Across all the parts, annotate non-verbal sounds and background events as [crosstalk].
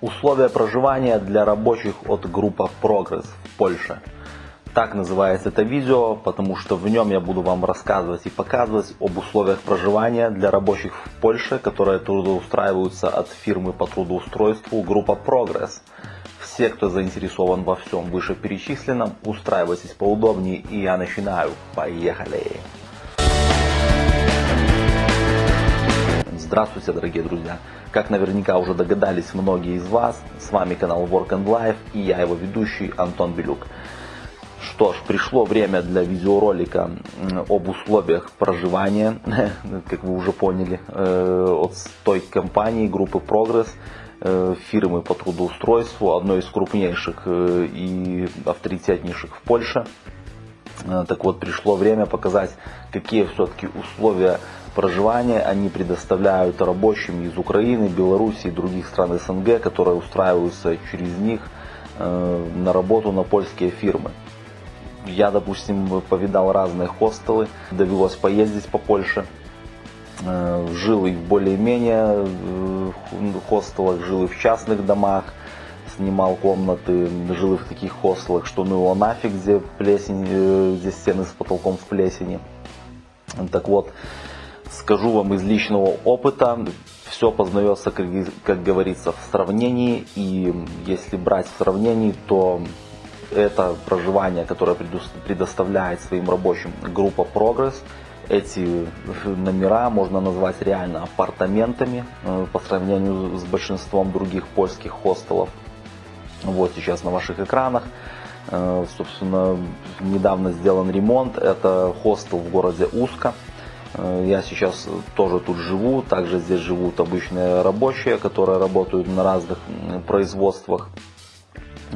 Условия проживания для рабочих от группа Progress в Польше. Так называется это видео, потому что в нем я буду вам рассказывать и показывать об условиях проживания для рабочих в Польше, которые трудоустраиваются от фирмы по трудоустройству группа Progress. Все, кто заинтересован во всем вышеперечисленном, устраивайтесь поудобнее и я начинаю. Поехали! Здравствуйте, дорогие друзья! Как наверняка уже догадались многие из вас, с вами канал Work and Life и я его ведущий Антон Белюк. Что ж, пришло время для видеоролика об условиях проживания, [laughs] как вы уже поняли, э, от той компании группы Progress, э, фирмы по трудоустройству, одной из крупнейших э, и авторитетнейших в Польше. Так вот, пришло время показать, какие все-таки условия проживания они предоставляют рабочим из Украины, Беларуси и других стран СНГ, которые устраиваются через них э, на работу на польские фирмы. Я, допустим, повидал разные хостелы, довелось поездить по Польше. Э, жил и в более-менее э, хостелах, жил и в частных домах, снимал комнаты, жил в таких хостелах, что ну его нафиг, где плесень, где стены с потолком в плесени. Так вот, Скажу вам из личного опыта, все познается, как, как говорится, в сравнении. И если брать в сравнении, то это проживание, которое предоставляет своим рабочим группа Progress, эти номера можно назвать реально апартаментами э, по сравнению с большинством других польских хостелов. Вот сейчас на ваших экранах. Э, собственно, недавно сделан ремонт. Это хостел в городе Уска. Э, я сейчас тоже тут живу, также здесь живут обычные рабочие, которые работают на разных производствах,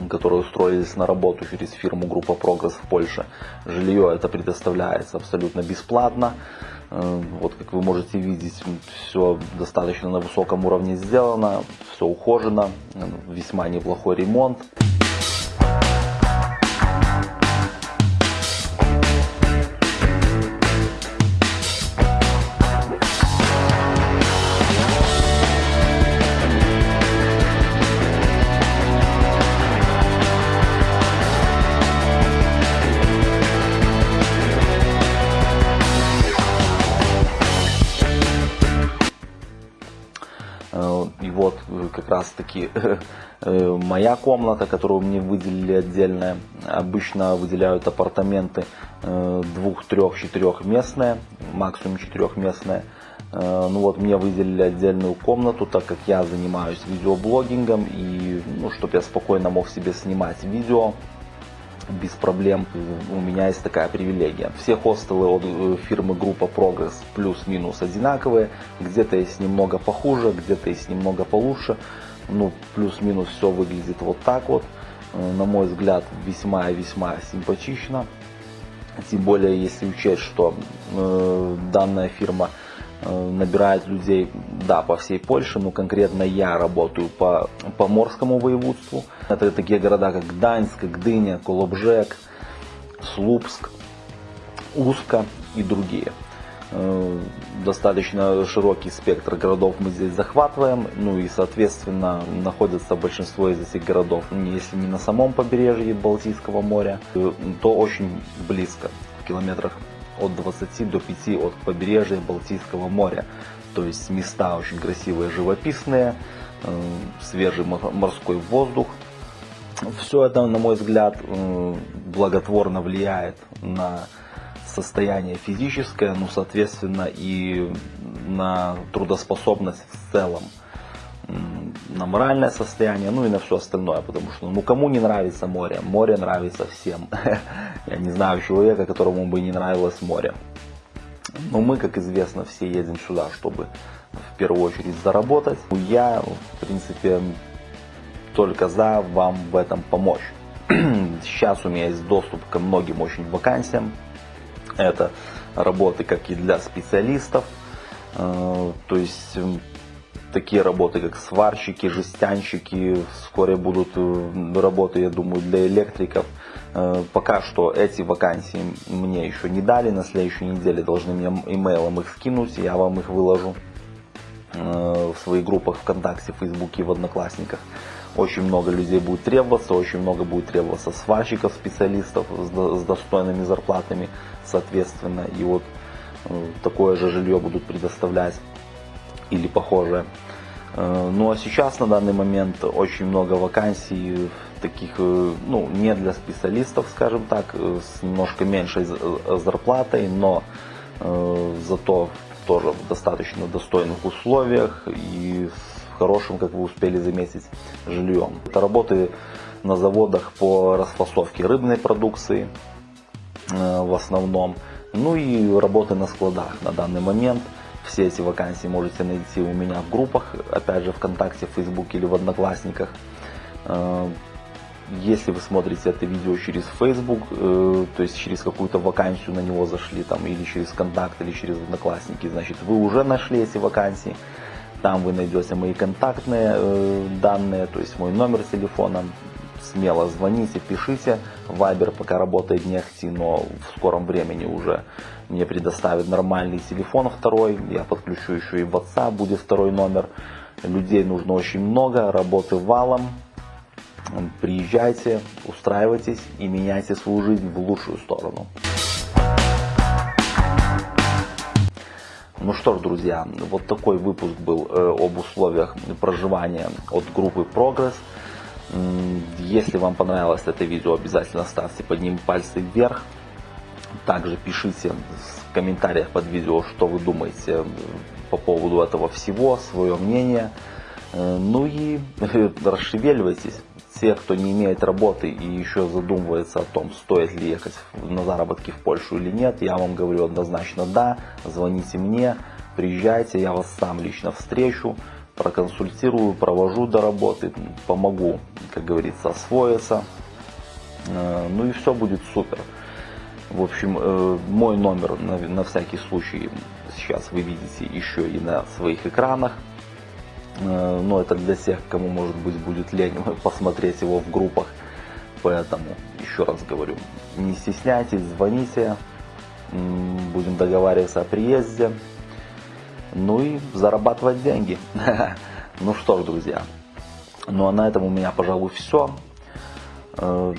которые устроились на работу через фирму Группа Прогресс в Польше. Жилье это предоставляется абсолютно бесплатно. Э, вот как вы можете видеть, все достаточно на высоком уровне сделано, все ухожено, весьма неплохой ремонт. Вот э, как раз таки [laughs] э, моя комната, которую мне выделили отдельно. Обычно выделяют апартаменты э, двух, трех, четырехместные, максимум четырехместные. Ну вот мне выделили отдельную комнату, так как я занимаюсь видеоблогингом и ну, чтобы я спокойно мог себе снимать видео без проблем. У меня есть такая привилегия. Все хостелы от э, фирмы группа Progress плюс-минус одинаковые. Где-то есть немного похуже, где-то есть немного получше. Ну, плюс-минус все выглядит вот так вот. Э, на мой взгляд, весьма весьма симпатично. Тем более, если учесть, что э, данная фирма набирает людей, да, по всей Польше, но конкретно я работаю по Поморскому воеводству. Это такие города, как Гданьск, Гдыня, Колобжек, Слупск, Уска и другие. Э, достаточно широкий спектр городов мы здесь захватываем, ну и соответственно находится большинство из этих городов, если не на самом побережье Балтийского моря, э, то очень близко, в километрах от 20 до 5 от побережья Балтийского моря. То есть места очень красивые, живописные, э, свежий морской воздух. Все это, на мой взгляд, э, благотворно влияет на состояние физическое, ну, соответственно, и на трудоспособность в целом на моральное состояние, ну и на все остальное, потому что ну кому не нравится море, море нравится всем. [laughs] Я не знаю человека, которому бы не нравилось море. Но мы, как известно, все едем сюда, чтобы в первую очередь заработать. Я, в принципе, только за вам в этом помочь. [clears throat] Сейчас у меня есть доступ ко многим очень вакансиям. Это работы как и для специалистов, э, то есть такие работы, как сварщики, жестянщики, вскоре будут э, работы, я думаю, для электриков. Э, пока что эти вакансии мне еще не дали, на следующей неделе должны мне имейлом их скинуть, я вам их выложу. э, в своих группах ВКонтакте, Фейсбуке в Одноклассниках. Очень много людей будет требоваться, очень много будет требоваться сварщиков, специалистов с достойными зарплатами, соответственно. И вот такое же жилье будут предоставлять или похожее. Э, ну а сейчас на данный момент очень много вакансий таких, э, ну не для специалистов, скажем так, с немножко меньшей зарплатой, но зато тоже в достаточно достойных условиях и с хорошим, как вы успели заметить, жильем. Это работы на заводах по расфасовке рыбной продукции э, в основном. Ну и работы на складах на данный момент. Все эти вакансии можете найти у меня в группах, опять же ВКонтакте, в Фейсбуке или в Одноклассниках. Э, если вы смотрите это видео через Facebook, э, то есть через какую-то вакансию на него зашли, там, или через контакт, или через Одноклассники, значит, вы уже нашли эти вакансии. Там вы найдете мои контактные э, данные, то есть мой номер телефона. Смело звоните, пишите. Вайбер пока работает не ахти, но в скором времени уже мне предоставят нормальный телефон второй. Я подключу еще и WhatsApp, будет второй номер. Людей нужно очень много, работы валом. Приезжайте, устраивайтесь и меняйте свою жизнь в лучшую сторону. Ну что ж, друзья, вот такой выпуск был э, об условиях проживания от группы Progress. Если вам понравилось это видео, обязательно ставьте под ним пальцы вверх. Также пишите в комментариях под видео, что вы думаете по поводу этого всего, свое мнение. Э, ну и [laughs] расшевеливайтесь те, кто не имеет работы и еще задумывается о том, стоит ли ехать на заработки в Польшу или нет, я вам говорю однозначно да, звоните мне, приезжайте, я вас сам лично встречу, проконсультирую, провожу до работы, помогу, как говорится, освоиться, э, ну и все будет супер. В общем, э, мой номер на, всякий случай сейчас вы видите еще и на своих экранах. Э, но это для тех, кому может быть будет лень [laughs] посмотреть его в группах. Поэтому, еще раз говорю, не стесняйтесь, звоните, будем договариваться о приезде, ну и зарабатывать деньги. [laughs] Ну что ж, друзья, ну а на этом у меня, пожалуй, все. Э,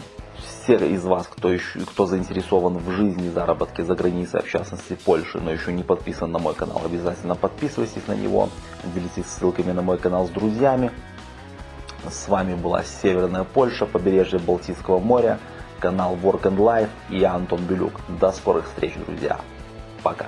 все из вас, кто, еще, кто заинтересован в жизни заработке за границей, в частности Польши, но еще не подписан на мой канал, обязательно подписывайтесь на него, делитесь ссылками на мой канал с друзьями. С вами была Северная Польша, побережье Балтийского моря, канал Work and Life и я Антон Белюк. До скорых встреч, друзья. Пока.